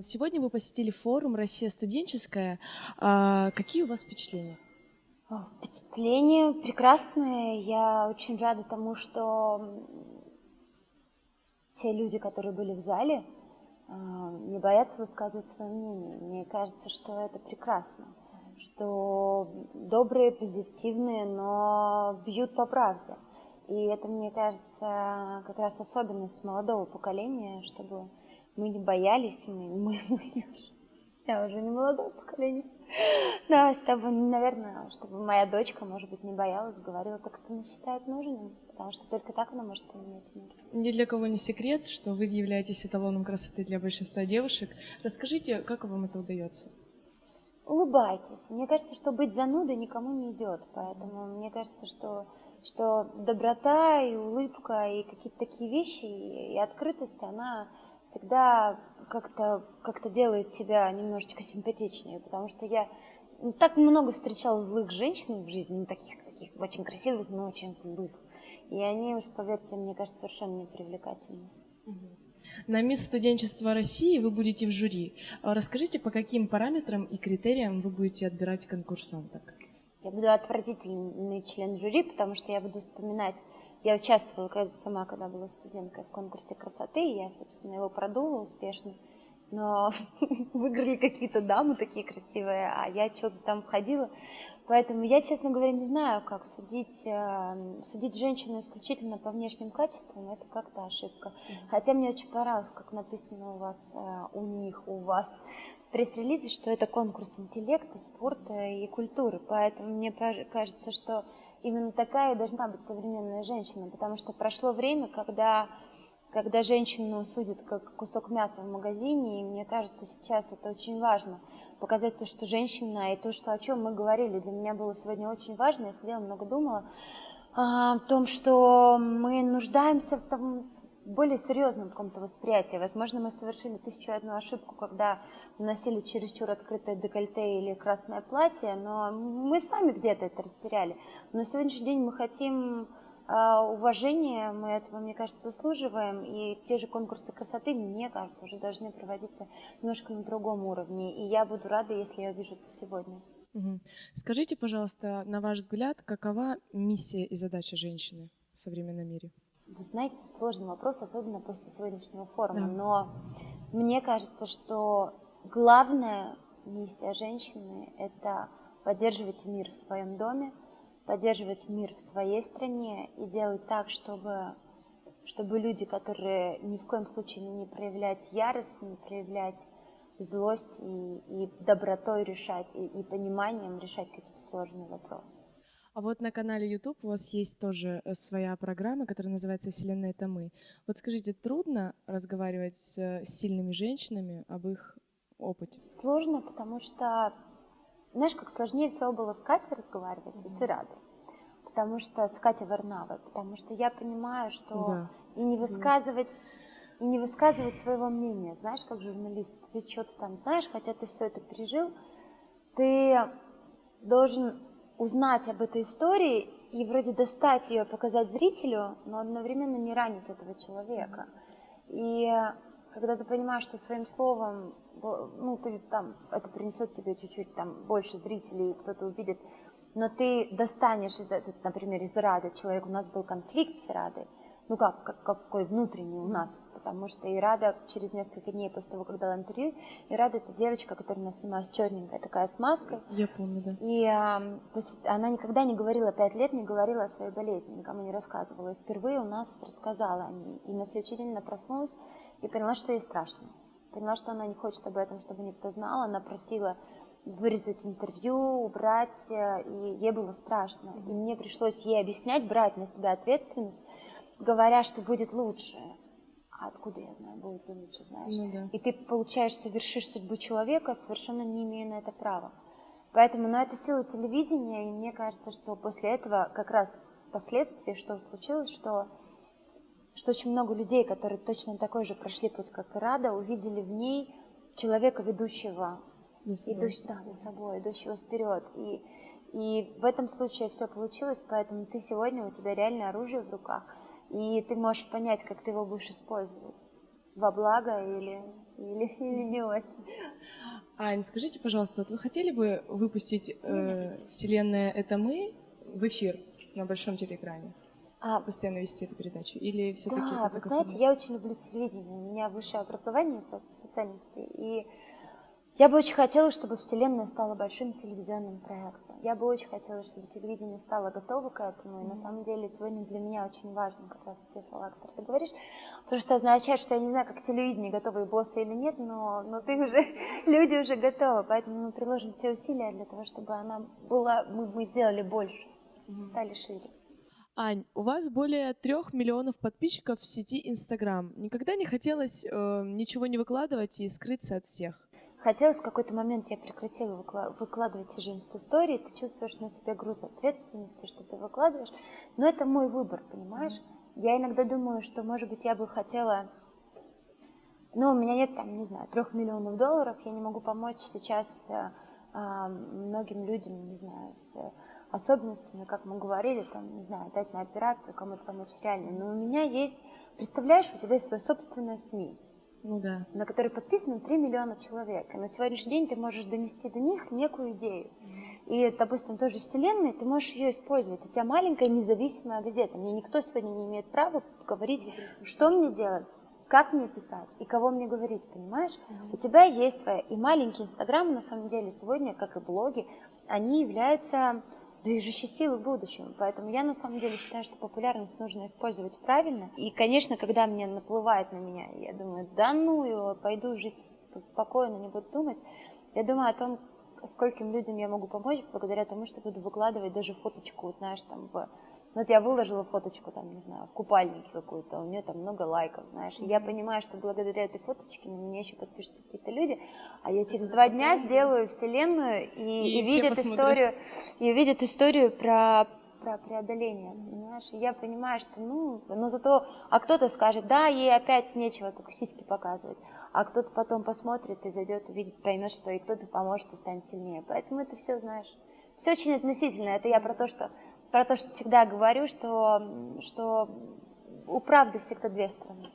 Сегодня вы посетили форум «Россия студенческая». А, какие у вас впечатления? Впечатления прекрасные. Я очень рада тому, что те люди, которые были в зале, а, не боятся высказывать свое мнение. Мне кажется, что это прекрасно, что добрые, позитивные, но бьют по правде. И это, мне кажется, как раз особенность молодого поколения, чтобы мы не боялись, мы, мы, мы я уже не молодое поколение. Да, чтобы, наверное, чтобы моя дочка, может быть, не боялась, говорила как она считает нужным, потому что только так она может поменять мир. Ни для кого не секрет, что вы являетесь эталоном красоты для большинства девушек. Расскажите, как вам это удается? Улыбайтесь. Мне кажется, что быть занудой никому не идет, поэтому мне кажется, что что доброта и улыбка и какие-то такие вещи и, и открытость, она всегда как-то как делает тебя немножечко симпатичнее, потому что я так много встречала злых женщин в жизни, ну, таких, таких очень красивых, но очень злых. И они уж, поверьте, мне кажется, совершенно непривлекательны. На мисс студенчества России вы будете в жюри. А расскажите, по каким параметрам и критериям вы будете отбирать конкурсанток? Я буду отвратительный член жюри, потому что я буду вспоминать я участвовала сама, когда была студенткой в конкурсе красоты, и я, собственно, его продула успешно. Но выиграли какие-то дамы такие красивые, а я что-то там входила. Поэтому я, честно говоря, не знаю, как судить, э, судить женщину исключительно по внешним качествам. Это как-то ошибка. Хотя мне очень понравилось, как написано у вас, э, у них, у вас пресс-релизе, что это конкурс интеллекта, спорта и культуры. Поэтому мне кажется, что именно такая и должна быть современная женщина, потому что прошло время, когда, когда женщину судят как кусок мяса в магазине, и мне кажется, сейчас это очень важно, показать то, что женщина, и то, что, о чем мы говорили, для меня было сегодня очень важно, я сидела, много думала, о том, что мы нуждаемся в том, более серьезном каком-то восприятии. Возможно, мы совершили тысячу одну ошибку, когда носили чересчур открытое декольте или красное платье, но мы сами где-то это растеряли. Но на сегодняшний день мы хотим а, уважения, мы этого, мне кажется, заслуживаем, и те же конкурсы красоты, мне кажется, уже должны проводиться немножко на другом уровне, и я буду рада, если я увижу это сегодня. Скажите, пожалуйста, на ваш взгляд, какова миссия и задача женщины в современном мире? Вы знаете, сложный вопрос, особенно после сегодняшнего форума, да. но мне кажется, что главная миссия женщины – это поддерживать мир в своем доме, поддерживать мир в своей стране и делать так, чтобы, чтобы люди, которые ни в коем случае не проявлять ярость, не проявлять злость и, и добротой решать, и, и пониманием решать какие-то сложные вопросы. А вот на канале YouTube у вас есть тоже э, своя программа, которая называется «Вселенная – это мы». Вот скажите, трудно разговаривать с э, сильными женщинами об их опыте? Сложно, потому что, знаешь, как сложнее всего было с Катей разговаривать mm-hmm. и с Ирадой. Потому что с Катей Варнавой, потому что я понимаю, что да. и не высказывать и не высказывать своего мнения, знаешь, как журналист, ты что-то там знаешь, хотя ты все это пережил, ты должен узнать об этой истории и вроде достать ее, показать зрителю, но одновременно не ранить этого человека. И когда ты понимаешь, что своим словом, ну, ты там, это принесет тебе чуть-чуть там больше зрителей, кто-то увидит, но ты достанешь из например, из Рады, человек, у нас был конфликт с Радой, ну как, как, какой внутренний у нас, потому что Ирада через несколько дней после того, как дала интервью, Ирада это девочка, которая у нас снималась черненькая, такая с маской. Я помню, да. И э, она никогда не говорила, пять лет не говорила о своей болезни, никому не рассказывала. И впервые у нас рассказала о ней. И на следующий день она проснулась и поняла, что ей страшно. Поняла, что она не хочет об этом, чтобы никто знал. Она просила вырезать интервью, убрать, э, и ей было страшно. И мне пришлось ей объяснять, брать на себя ответственность, говоря, что будет лучше. А откуда я знаю, будет ли лучше, знаешь? Ну, да. И ты, получаешь, совершишь судьбу человека, совершенно не имея на это права. Поэтому, но ну, это сила телевидения, и мне кажется, что после этого как раз последствия, что случилось, что, что очень много людей, которые точно такой же прошли путь, как и Рада, увидели в ней человека, ведущего, идущ, да, за собой, идущего вперед. И, и в этом случае все получилось, поэтому ты сегодня, у тебя реально оружие в руках – и ты можешь понять, как ты его будешь использовать. во благо или, или, или не очень. Ань, скажите, пожалуйста, вот вы хотели бы выпустить э, «Вселенная — это мы» в эфир на большом телеэкране? А, Постоянно вести эту передачу? Или все-таки да, вы знаете, я очень люблю телевидение. У меня высшее образование по специальности. И я бы очень хотела, чтобы Вселенная стала большим телевизионным проектом. Я бы очень хотела, чтобы телевидение стало готово к этому. И на самом деле сегодня для меня очень важно как раз те слова, которые ты говоришь. Потому что означает, что я не знаю, как телевидение готовы боссы или нет, но, но ты уже, люди уже готовы. Поэтому мы приложим все усилия для того, чтобы она была, мы, мы сделали больше, стали шире. Ань, у вас более трех миллионов подписчиков в сети Инстаграм. Никогда не хотелось э, ничего не выкладывать и скрыться от всех? Хотелось в какой-то момент, я прекратила выкладывать те же инста-истории, ты чувствуешь на себе груз ответственности, что ты выкладываешь, но это мой выбор, понимаешь? Я иногда думаю, что, может быть, я бы хотела ну, у меня нет там, не знаю, трех миллионов долларов, я не могу помочь сейчас а, а, многим людям, не знаю, с особенностями, как мы говорили, там, не знаю, дать на операцию, кому-то помочь реально. Но у меня есть, представляешь, у тебя есть свое собственное СМИ, ну, да. на который подписано 3 миллиона человек. И на сегодняшний день ты можешь донести до них некую идею. И, допустим, тоже Вселенной, ты можешь ее использовать. У тебя маленькая независимая газета. Мне никто сегодня не имеет права говорить, что мне делать, как мне писать и кого мне говорить, понимаешь? Mm-hmm. У тебя есть своя... И маленький Инстаграм, на самом деле, сегодня, как и блоги, они являются движущей силы в будущем. Поэтому я на самом деле считаю, что популярность нужно использовать правильно. И, конечно, когда мне наплывает на меня, я думаю, да ну его, пойду жить спокойно, не буду думать. Я думаю о том, скольким людям я могу помочь благодаря тому, что буду выкладывать даже фоточку, знаешь, там в вот я выложила фоточку, там, не знаю, в купальнике какую-то, у нее там много лайков, знаешь. И я понимаю, что благодаря этой фоточке на меня еще подпишутся какие-то люди, а я через два дня сделаю вселенную и, и, и видят историю, и увидят историю про про преодоление, понимаешь? Я понимаю, что, ну, но зато, а кто-то скажет, да, ей опять нечего только сиськи показывать, а кто-то потом посмотрит и зайдет, увидит, поймет, что и кто-то поможет и станет сильнее. Поэтому это все, знаешь, все очень относительно. Это я про то, что про то, что всегда говорю, что, что у правды всегда две стороны.